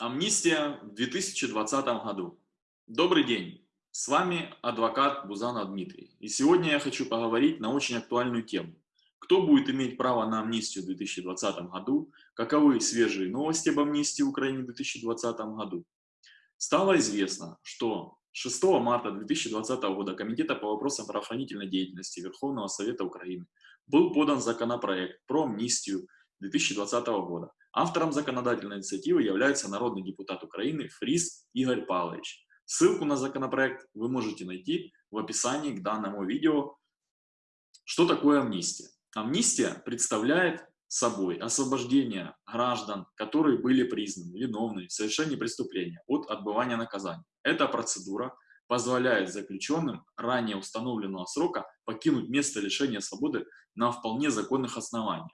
Амнистия в 2020 году. Добрый день, с вами адвокат Бузанов Дмитрий. И сегодня я хочу поговорить на очень актуальную тему. Кто будет иметь право на амнистию в 2020 году? Каковы свежие новости об амнистии в Украине в 2020 году? Стало известно, что 6 марта 2020 года Комитета по вопросам правоохранительной деятельности Верховного Совета Украины был подан законопроект про амнистию 2020 года. Автором законодательной инициативы является народный депутат Украины Фрис Игорь Павлович. Ссылку на законопроект вы можете найти в описании к данному видео. Что такое амнистия? Амнистия представляет собой освобождение граждан, которые были признаны виновными в совершении преступления от отбывания наказания. Эта процедура позволяет заключенным ранее установленного срока покинуть место лишения свободы на вполне законных основаниях.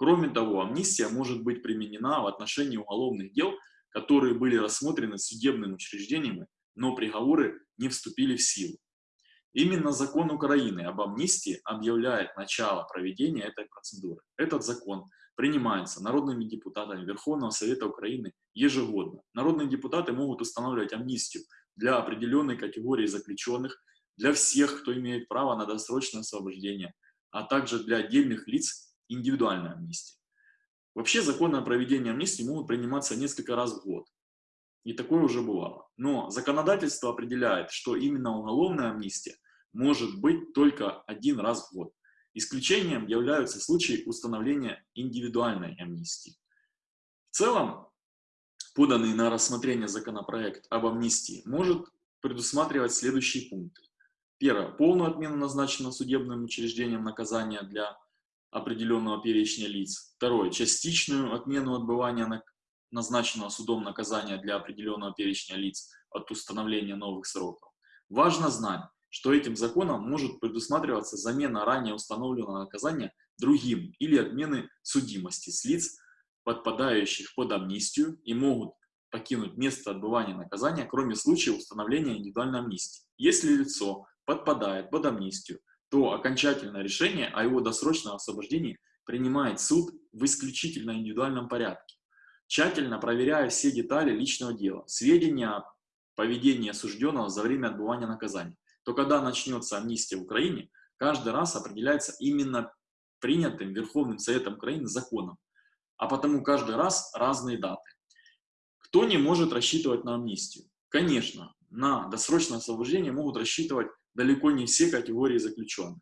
Кроме того, амнистия может быть применена в отношении уголовных дел, которые были рассмотрены судебным учреждением, но приговоры не вступили в силу. Именно закон Украины об амнистии объявляет начало проведения этой процедуры. Этот закон принимается народными депутатами Верховного Совета Украины ежегодно. Народные депутаты могут устанавливать амнистию для определенной категории заключенных, для всех, кто имеет право на досрочное освобождение, а также для отдельных лиц индивидуальная амнистия. Вообще законы о проведении амнистии могут приниматься несколько раз в год. И такое уже бывало. Но законодательство определяет, что именно уголовная амнистия может быть только один раз в год. Исключением являются случаи установления индивидуальной амнистии. В целом, поданный на рассмотрение законопроект об амнистии может предусматривать следующие пункты. Первое. Полную отмену назначенного судебным учреждением наказания для определенного перечня лиц. Второе. Частичную отмену отбывания назначенного судом наказания для определенного перечня лиц от установления новых сроков. Важно знать, что этим законом может предусматриваться замена ранее установленного наказания другим или отмены судимости с лиц, подпадающих под амнистию и могут покинуть место отбывания наказания, кроме случая установления индивидуальной амнистии. Если лицо подпадает под амнистию, то окончательное решение о его досрочном освобождении принимает суд в исключительно индивидуальном порядке, тщательно проверяя все детали личного дела, сведения о поведении осужденного за время отбывания наказания. То когда начнется амнистия в Украине, каждый раз определяется именно принятым Верховным Советом Украины законом, а потому каждый раз разные даты. Кто не может рассчитывать на амнистию? Конечно, на досрочное освобождение могут рассчитывать далеко не все категории заключенных.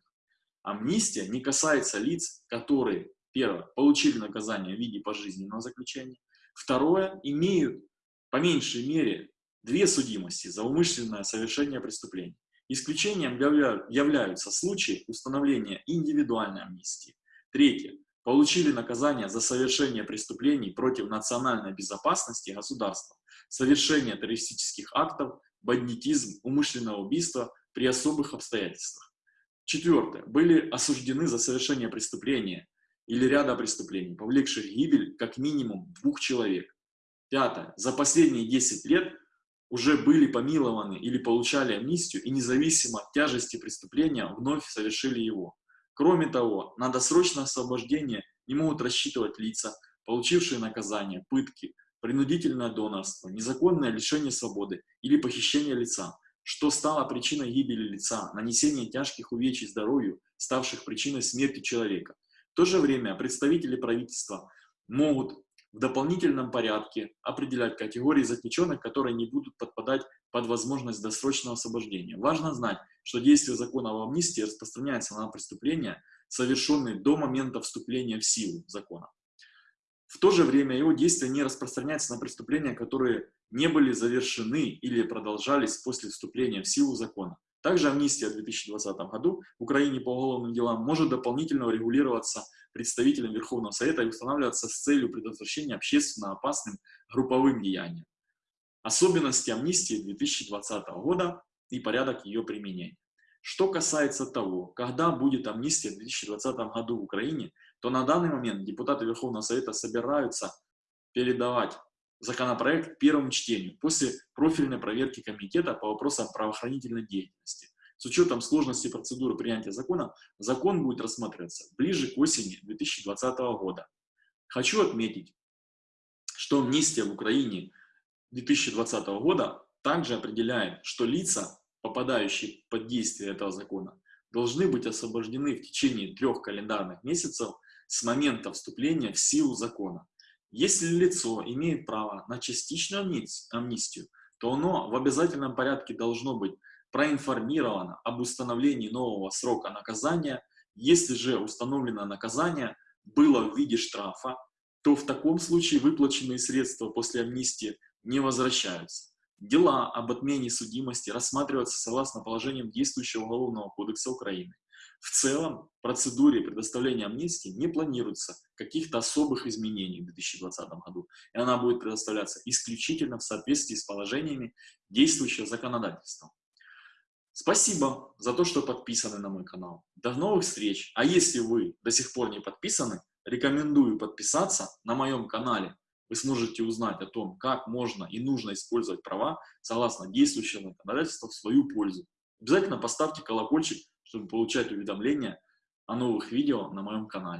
Амнистия не касается лиц, которые, первое, получили наказание в виде пожизненного заключения, второе, имеют по меньшей мере две судимости за умышленное совершение преступления. Исключением являются случаи установления индивидуальной амнистии. Третье. Получили наказание за совершение преступлений против национальной безопасности государства, совершение террористических актов, бандитизм, умышленное убийство, при особых обстоятельствах. Четвертое. Были осуждены за совершение преступления или ряда преступлений, повлекших гибель как минимум двух человек. Пятое. За последние 10 лет уже были помилованы или получали амнистию и независимо от тяжести преступления вновь совершили его. Кроме того, на досрочное освобождение не могут рассчитывать лица, получившие наказание, пытки, принудительное донорство, незаконное лишение свободы или похищение лица, что стало причиной гибели лица, нанесения тяжких увечий здоровью, ставших причиной смерти человека. В то же время представители правительства могут в дополнительном порядке определять категории заключенных, которые не будут подпадать под возможность досрочного освобождения. Важно знать, что действие закона об амнистии распространяется на преступления, совершенные до момента вступления в силу закона. В то же время его действие не распространяется на преступления, которые не были завершены или продолжались после вступления в силу закона. Также амнистия в 2020 году в Украине по уголовным делам может дополнительно регулироваться представителем Верховного Совета и устанавливаться с целью предотвращения общественно опасным групповым деяниям. Особенности амнистии 2020 года и порядок ее применения. Что касается того, когда будет амнистия в 2020 году в Украине, то на данный момент депутаты Верховного Совета собираются передавать законопроект первому чтению после профильной проверки комитета по вопросам правоохранительной деятельности. С учетом сложности процедуры принятия закона, закон будет рассматриваться ближе к осени 2020 года. Хочу отметить, что амнистия в Украине 2020 года также определяет, что лица, попадающие под действие этого закона, должны быть освобождены в течение трех календарных месяцев с момента вступления в силу закона. Если лицо имеет право на частичную амнистию, то оно в обязательном порядке должно быть проинформировано об установлении нового срока наказания. Если же установлено наказание было в виде штрафа, то в таком случае выплаченные средства после амнистии не возвращаются. Дела об отмене судимости рассматриваются согласно положениям действующего Уголовного кодекса Украины. В целом, в процедуре предоставления амнистии не планируется каких-то особых изменений в 2020 году, и она будет предоставляться исключительно в соответствии с положениями действующего законодательства. Спасибо за то, что подписаны на мой канал. До новых встреч! А если вы до сих пор не подписаны, рекомендую подписаться на моем канале. Вы сможете узнать о том, как можно и нужно использовать права согласно действующему законодательству в свою пользу. Обязательно поставьте колокольчик, чтобы получать уведомления о новых видео на моем канале.